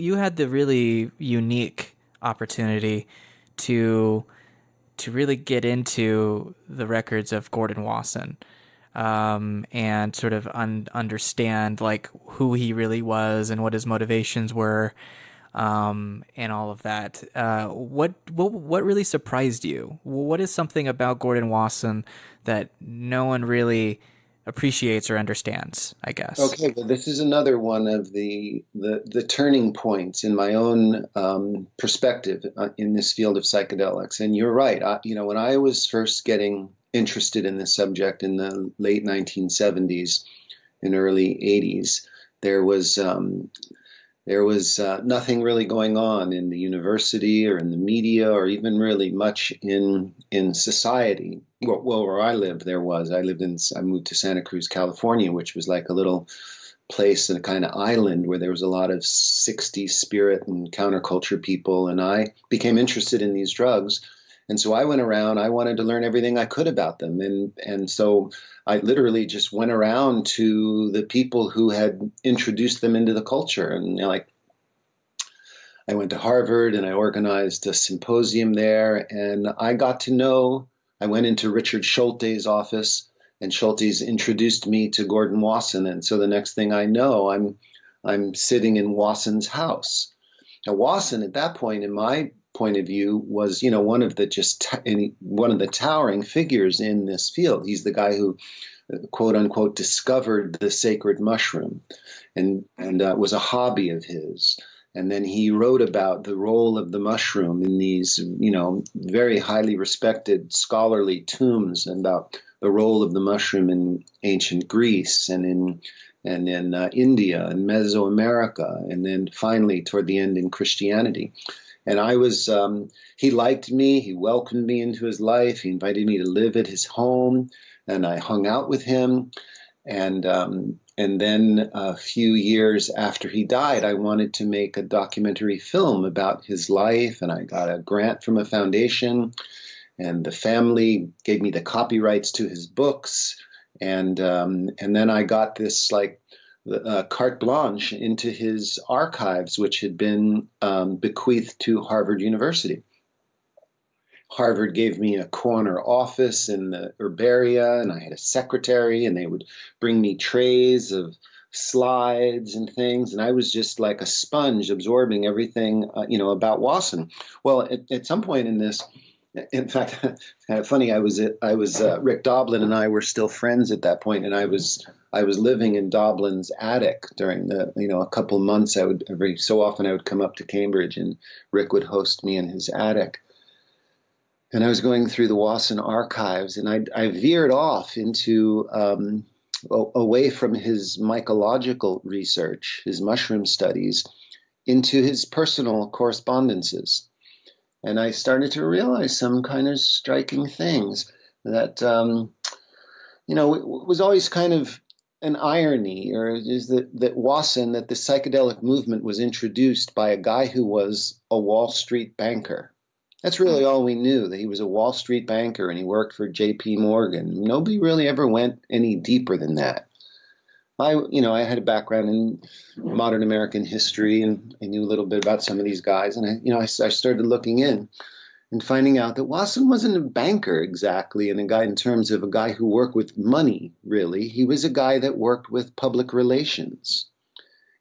you had the really unique opportunity to to really get into the records of Gordon Wasson um, and sort of un- understand like who he really was and what his motivations were um, and all of that. Uh, what what what really surprised you? What is something about Gordon Wasson that no one really appreciates or understands? I guess. Okay, well, this is another one of the the, the turning points in my own um, perspective uh, in this field of psychedelics. And you're right. I, you know, when I was first getting interested in this subject in the late 1970s and early 80s, there was um, there was uh, nothing really going on in the university or in the media or even really much in in society. Well, well, where I lived, there was. I lived in. I moved to Santa Cruz, California, which was like a little place, and a kind of island where there was a lot of 60s spirit and counterculture people, and I became interested in these drugs. And so I went around. I wanted to learn everything I could about them, and and so I literally just went around to the people who had introduced them into the culture. And you know, like, I went to Harvard and I organized a symposium there, and I got to know. I went into Richard Schultes' office, and Schultes introduced me to Gordon Wasson. And so the next thing I know, I'm I'm sitting in Wasson's house. Now Wasson, at that point in my point of view, was you know one of the just one of the towering figures in this field. He's the guy who quote unquote discovered the sacred mushroom and and uh, was a hobby of his and then he wrote about the role of the mushroom in these you know very highly respected scholarly tombs and about the role of the mushroom in ancient Greece and in and in uh, India and Mesoamerica and then finally toward the end in Christianity and I was um, he liked me he welcomed me into his life he invited me to live at his home and I hung out with him. And um, and then a few years after he died, I wanted to make a documentary film about his life, and I got a grant from a foundation, and the family gave me the copyrights to his books, and um, and then I got this like uh, carte blanche into his archives, which had been um, bequeathed to Harvard University. Harvard gave me a corner office in the herbaria, and I had a secretary, and they would bring me trays of slides and things, and I was just like a sponge absorbing everything, uh, you know, about Wasson. Well, at, at, some point in this, in fact, kind of funny. I was I was uh, Rick Doblin and I were still friends at that point, and I was I was living in Doblin's attic during the you know a couple months. I would every so often I would come up to Cambridge, and Rick would host me in his attic and I was going through the Wasson archives, and I, I veered off into um, away from his mycological research, his mushroom studies, into his personal correspondences, and I started to realize some kind of striking things that um, you know was always kind of an irony, or is that that Wasson that the psychedelic movement was introduced by a guy who was a Wall Street banker that's really all we knew that he was a Wall Street banker and he worked for J.P. Morgan. Nobody really ever went any deeper than that. I, you know, I had a background in modern American history and I knew a little bit about some of these guys. And I, you know, I, I started looking in and finding out that Wasson wasn't a banker exactly and a guy in terms of a guy who worked with money, really. He was a guy that worked with public relations.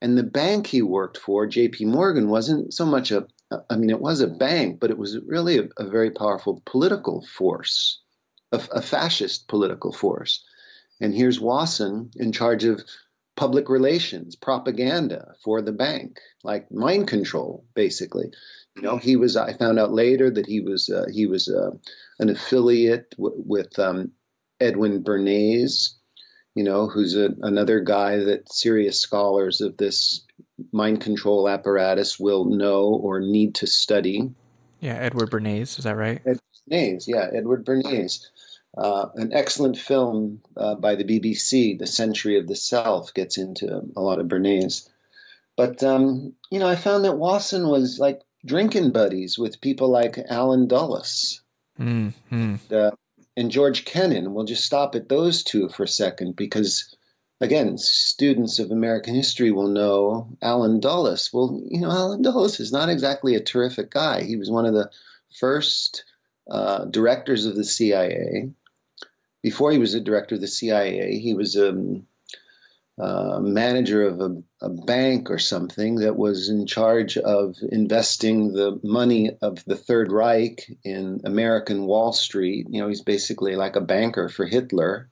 And the bank he worked for, JP Morgan, wasn't so much a I mean, it was a bank, but it was really a, a very powerful political force, a, a, fascist political force. And here's Wasson in charge of public relations, propaganda for the bank, like mind control, basically. You know, he was. I found out later that he was uh, he was uh, an affiliate w- with um, Edwin Bernays, you know, who's a, another guy that serious scholars of this mind control apparatus will know or need to study. Yeah, Edward Bernays, is that right? Ed Bernays, yeah, Edward Bernays. Uh, an excellent film uh, by the BBC, The Century of the Self, gets into a lot of Bernays. But, um, you know, I found that Wasson was like drinking buddies with people like Allen Dulles mm-hmm. uh, and George Kennan. We'll just stop at those two for a second because again, students of American history will know Allen Dulles. Well, you know, Allen Dulles is not exactly a terrific guy. He was one of the first uh, directors of the CIA. Before he was a director of the CIA, he was a um, uh, manager of a, a, bank or something that was in charge of investing the money of the Third Reich in American Wall Street. You know, he's basically like a banker for Hitler.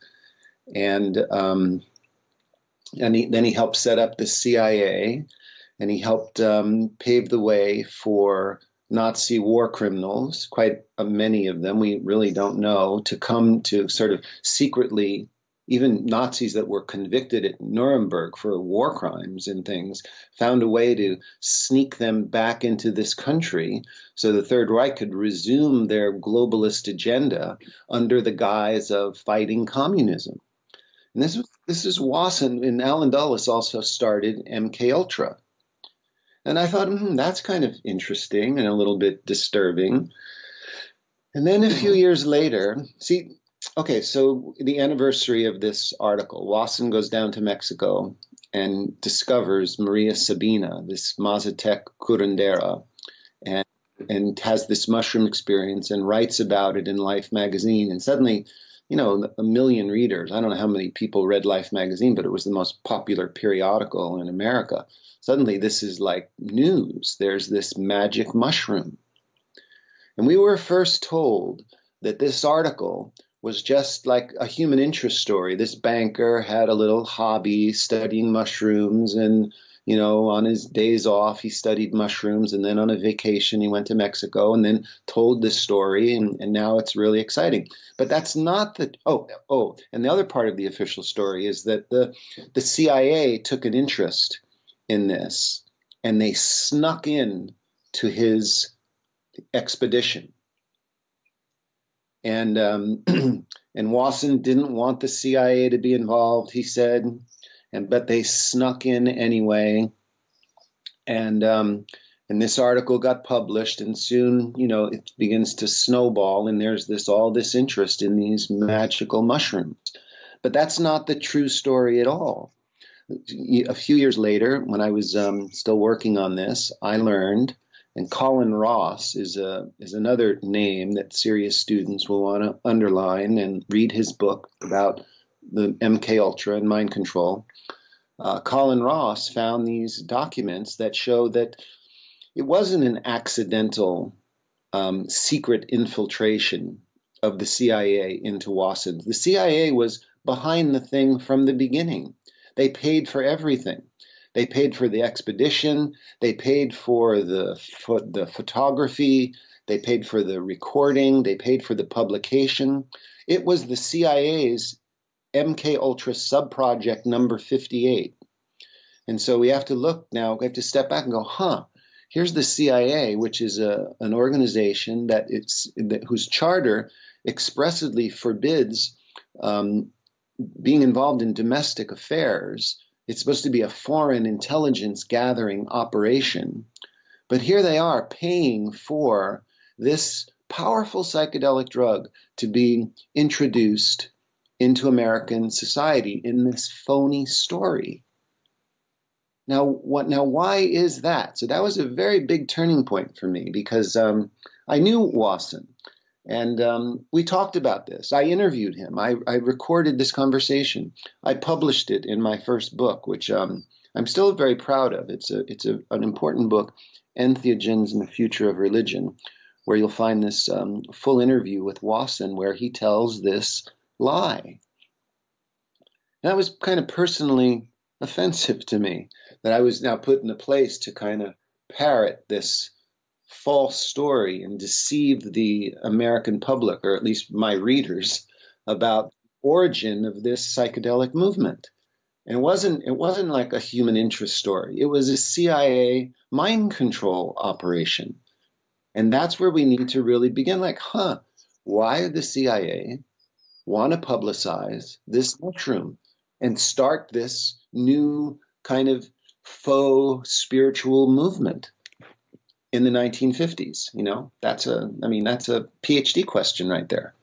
And um, and he, then he helped set up the CIA, and he helped um, pave the way for Nazi war criminals, quite many of them, we really don't know, to come to sort of secretly, even Nazis that were convicted at Nuremberg for war crimes and things, found a way to sneak them back into this country so the Third Reich could resume their globalist agenda under the guise of fighting communism. And this this is Wasson and Allen Dulles also started MK Ultra. And I thought, hmm, that's kind of interesting and a little bit disturbing. And then a few years later, see, okay, so the anniversary of this article, Wasson goes down to Mexico and discovers Maria Sabina, this Mazatec curandera, and and has this mushroom experience and writes about it in Life magazine. And suddenly you know, a million readers. I don't know how many people read Life magazine, but it was the most popular periodical in America. Suddenly, this is like news. There's this magic mushroom. And we were first told that this article was just like a human interest story. This banker had a little hobby studying mushrooms and you know, on his days off, he studied mushrooms, and then on a vacation, he went to Mexico and then told this story, and, and now it's really exciting. But that's not the oh oh, and the other part of the official story is that the the CIA took an interest in this, and they snuck in to his expedition. And um, and Wasson didn't want the CIA to be involved. He said and but they snuck in anyway. And um, and this article got published, and soon you know it begins to snowball, and there's this all this interest in these magical mushrooms. But that's not the true story at all. A few years later, when I was um, still working on this, I learned, and Colin Ross is a is another name that serious students will want to underline and read his book about the MK Ultra and mind control uh, Colin Ross found these documents that show that it wasn't an accidental um, secret infiltration of the CIA into Wasson. The CIA was behind the thing from the beginning. They paid for everything. They paid for the expedition. They paid for the the photography. They paid for the recording. They paid for the publication. It was the CIA's MK Ultra subproject number 58. And so we have to look now, we have to step back and go, huh, here's the CIA, which is a, an organization that it's that, whose charter expressly forbids um, being involved in domestic affairs. It's supposed to be a foreign intelligence gathering operation. But here they are paying for this powerful psychedelic drug to be introduced into American society in this phony story. Now, what? Now, why is that? So that was a very big turning point for me because um, I knew Wasson, and um, we talked about this. I interviewed him. I, I, recorded this conversation. I published it in my first book, which um, I'm still very proud of. It's a it's a, an important book, Entheogens and the Future of Religion, where you'll find this um, full interview with Wasson, where he tells this lie. that was kind of personally offensive to me that I was now put in a place to kind of parrot this false story and deceive the American public, or at least my readers, about origin of this psychedelic movement. And it wasn't it wasn't like a human interest story. It was a CIA mind control operation. And that's where we need to really begin like, huh, why the CIA want to publicize this mushroom and start this new kind of faux spiritual movement in the 1950s. You know, that's a, I mean, that's a PhD question right there.